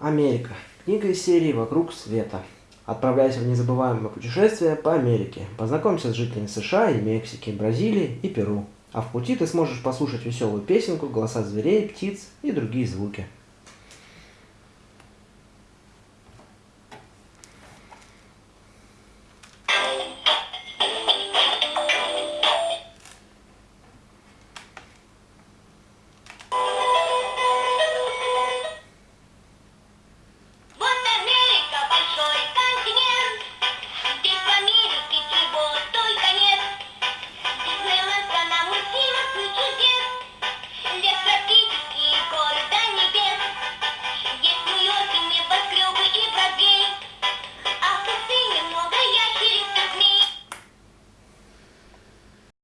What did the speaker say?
Америка. Книга из серии «Вокруг света». Отправляйся в незабываемое путешествие по Америке. Познакомься с жителями США и Мексики, Бразилии и Перу. А в пути ты сможешь послушать веселую песенку, голоса зверей, птиц и другие звуки.